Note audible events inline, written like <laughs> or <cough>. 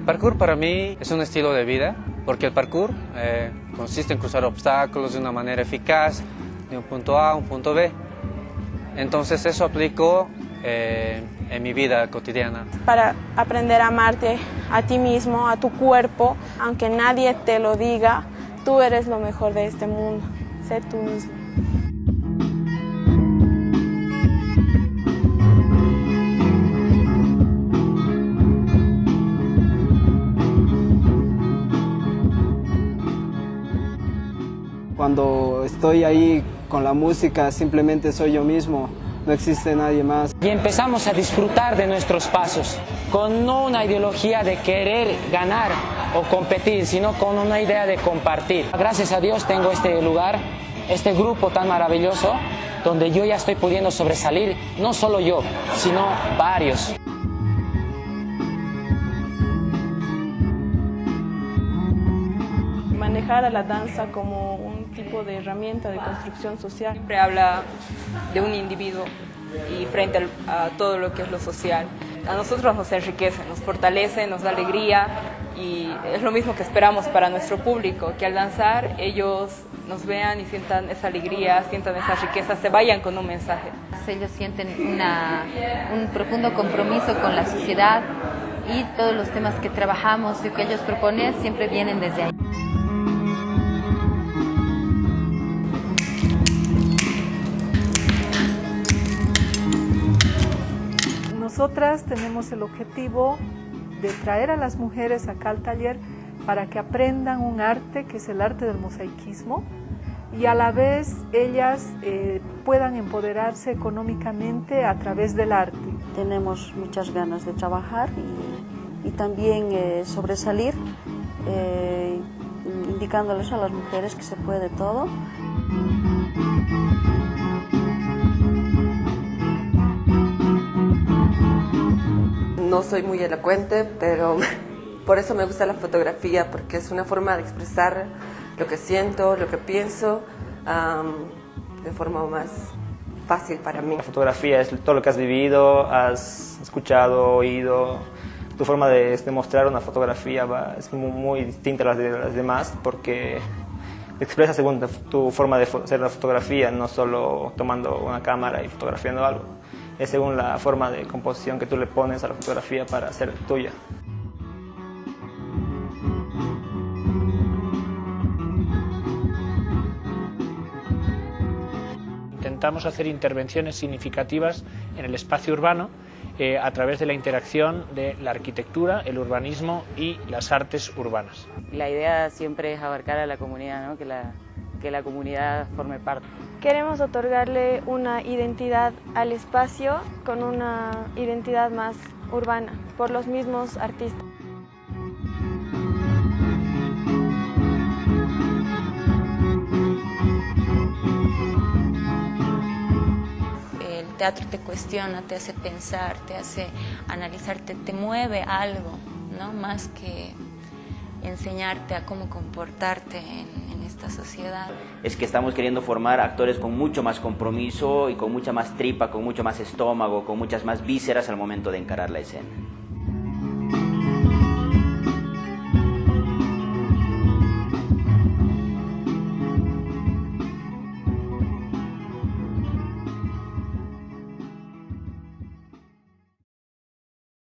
parkour para mí es un estilo de vida, porque el parkour eh, consiste en cruzar obstáculos de una manera eficaz, de un punto A a un punto B. Entonces eso aplico eh, en mi vida cotidiana. Para aprender a amarte a ti mismo, a tu cuerpo, aunque nadie te lo diga, tú eres lo mejor de este mundo. Sé tú mismo. Cuando estoy ahí con la música simplemente soy yo mismo, no existe nadie más. Y empezamos a disfrutar de nuestros pasos, con no una ideología de querer ganar o competir, sino con una idea de compartir. Gracias a Dios tengo este lugar, este grupo tan maravilloso, donde yo ya estoy pudiendo sobresalir, no solo yo, sino varios. Manejar a la danza como un tipo de herramienta de construcción social. Siempre habla de un individuo y frente a todo lo que es lo social. A nosotros nos enriquece, nos fortalece, nos da alegría y es lo mismo que esperamos para nuestro público, que al danzar ellos nos vean y sientan esa alegría, sientan esa riqueza, se vayan con un mensaje. Ellos sienten un profundo compromiso con la sociedad y todos los temas que trabajamos y que ellos proponen siempre vienen desde ahí. Nosotras tenemos el objetivo de traer a las mujeres acá al taller para que aprendan un arte que es el arte del mosaicismo y a la vez ellas eh, puedan empoderarse económicamente a través del arte. Tenemos muchas ganas de trabajar y, también eh, sobresalir, eh, indicándoles a las mujeres que se puede todo. No soy muy elocuente, pero <laughs> por eso me gusta la fotografía, porque es una forma de expresar lo que siento, lo que pienso, de forma más fácil para mí. La fotografía es todo lo que has vivido, has escuchado, oído. Tu forma de, mostrar una fotografía es muy, distinta a las de las demás porque expresa según tu forma de hacer la fotografía, no solo tomando una cámara y fotografiando algo. Es según la forma de composición que tú le pones a la fotografía para hacer tuya. intentamos hacer intervenciones significativas en el espacio urbano eh, a través de la interacción de la arquitectura, el urbanismo y las artes urbanas. La idea siempre es abarcar a la comunidad, que, la, que la comunidad forme parte. Queremos otorgarle una identidad al espacio con una identidad más urbana por los mismos artistas. teatro te cuestiona, te hace pensar, te hace analizarte, te mueve algo, ¿no? Más que enseñarte a cómo comportarte en, esta sociedad. Es que estamos queriendo formar actores con mucho más compromiso y con mucha más tripa, con mucho más estómago, con muchas más vísceras al momento de encarar la escena.